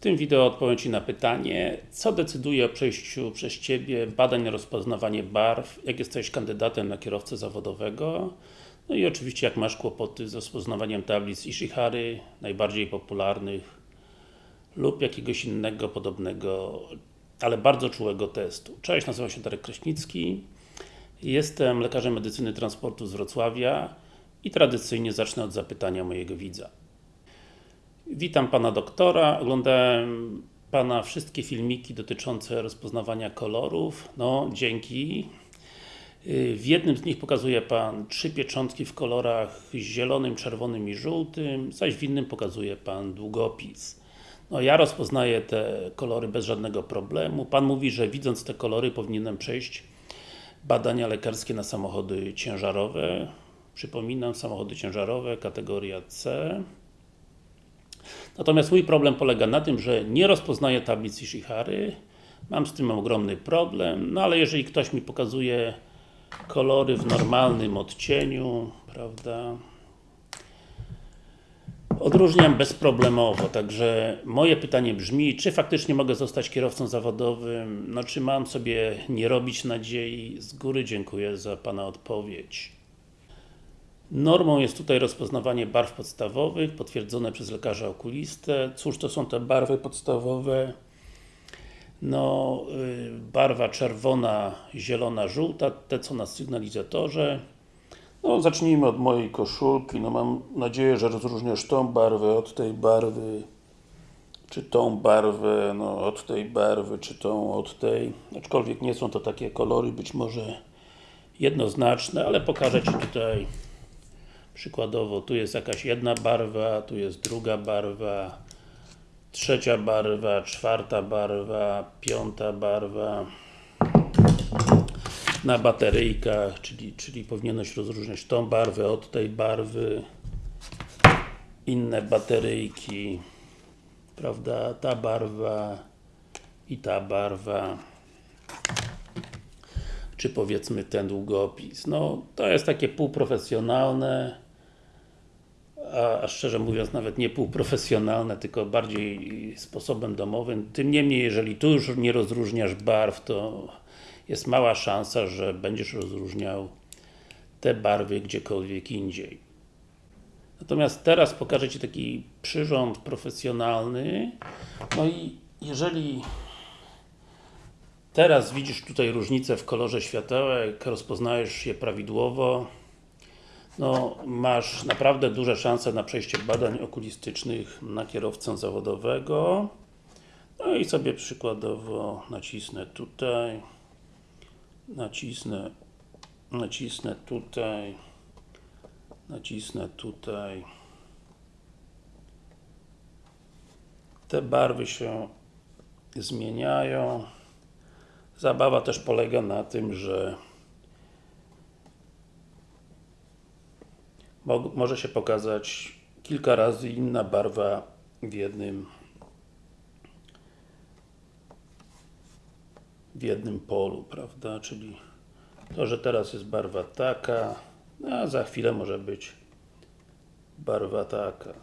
tym wideo odpowiem Ci na pytanie, co decyduje o przejściu przez Ciebie badań na rozpoznawanie barw, jak jesteś kandydatem na kierowcę zawodowego, no i oczywiście jak masz kłopoty z rozpoznawaniem tablic Ishihary, najbardziej popularnych, lub jakiegoś innego podobnego, ale bardzo czułego testu. Cześć, nazywam się Darek Kraśnicki, jestem lekarzem medycyny transportu z Wrocławia i tradycyjnie zacznę od zapytania mojego widza. Witam Pana doktora, oglądałem Pana wszystkie filmiki dotyczące rozpoznawania kolorów, no dzięki. W jednym z nich pokazuje Pan trzy pieczątki w kolorach zielonym, czerwonym i żółtym, zaś w innym pokazuje Pan długopis. No ja rozpoznaję te kolory bez żadnego problemu. Pan mówi, że widząc te kolory powinienem przejść badania lekarskie na samochody ciężarowe. Przypominam, samochody ciężarowe, kategoria C. Natomiast mój problem polega na tym, że nie rozpoznaję tablic Ishihary. Mam z tym ogromny problem, no ale jeżeli ktoś mi pokazuje kolory w normalnym odcieniu, prawda, odróżniam bezproblemowo, także moje pytanie brzmi, czy faktycznie mogę zostać kierowcą zawodowym, no czy mam sobie nie robić nadziei, z góry dziękuję za Pana odpowiedź. Normą jest tutaj rozpoznawanie barw podstawowych, potwierdzone przez lekarza okulistę. Cóż to są te barwy podstawowe? No, y, barwa czerwona, zielona, żółta, te co na sygnalizatorze. No, zacznijmy od mojej koszulki. No, mam nadzieję, że rozróżniasz tą barwę od tej barwy, czy tą barwę, no, od tej barwy, czy tą od tej. Aczkolwiek nie są to takie kolory, być może jednoznaczne, ale pokażę Ci tutaj Przykładowo, tu jest jakaś jedna barwa, tu jest druga barwa, trzecia barwa, czwarta barwa, piąta barwa. Na bateryjkach, czyli, czyli powinieneś rozróżniać tą barwę od tej barwy. Inne bateryjki, prawda, ta barwa i ta barwa czy powiedzmy ten długopis. No, to jest takie półprofesjonalne, a, a szczerze mówiąc nawet nie półprofesjonalne, tylko bardziej sposobem domowym. Tym niemniej, jeżeli tu już nie rozróżniasz barw, to jest mała szansa, że będziesz rozróżniał te barwy gdziekolwiek indziej. Natomiast teraz pokażę Ci taki przyrząd profesjonalny. No i jeżeli Teraz widzisz tutaj różnicę w kolorze światełek, rozpoznajesz je prawidłowo. No, masz naprawdę duże szanse na przejście badań okulistycznych na kierowcę zawodowego. No i sobie przykładowo nacisnę tutaj, nacisnę, nacisnę tutaj, nacisnę tutaj. Te barwy się zmieniają. Zabawa też polega na tym, że może się pokazać kilka razy inna barwa w jednym w jednym polu, prawda? Czyli to, że teraz jest barwa taka, a za chwilę może być barwa taka.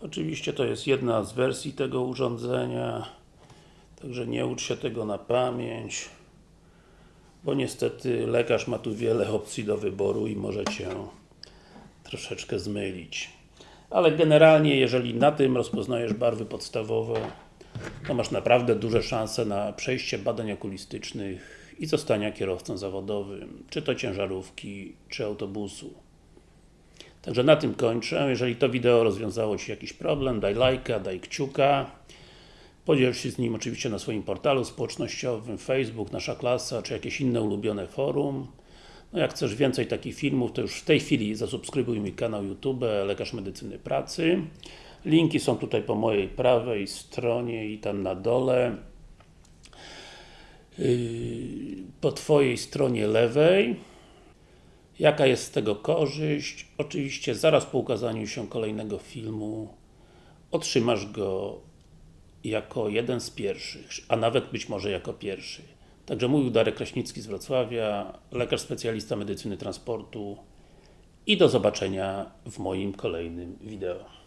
Oczywiście to jest jedna z wersji tego urządzenia. Także nie ucz się tego na pamięć, bo niestety lekarz ma tu wiele opcji do wyboru i może Cię troszeczkę zmylić. Ale generalnie, jeżeli na tym rozpoznajesz barwy podstawowe, to masz naprawdę duże szanse na przejście badań okulistycznych i zostania kierowcą zawodowym, czy to ciężarówki, czy autobusu. Także na tym kończę. Jeżeli to wideo rozwiązało Ci jakiś problem, daj lajka, daj kciuka. Podziel się z nim oczywiście na swoim portalu społecznościowym, Facebook, Nasza Klasa, czy jakieś inne ulubione forum. No jak chcesz więcej takich filmów, to już w tej chwili zasubskrybuj mój kanał YouTube Lekarz Medycyny Pracy. Linki są tutaj po mojej prawej stronie i tam na dole. Yy, po Twojej stronie lewej. Jaka jest z tego korzyść? Oczywiście zaraz po ukazaniu się kolejnego filmu otrzymasz go jako jeden z pierwszych, a nawet być może jako pierwszy. Także mówił Darek Kraśnicki z Wrocławia, lekarz specjalista medycyny transportu i do zobaczenia w moim kolejnym wideo.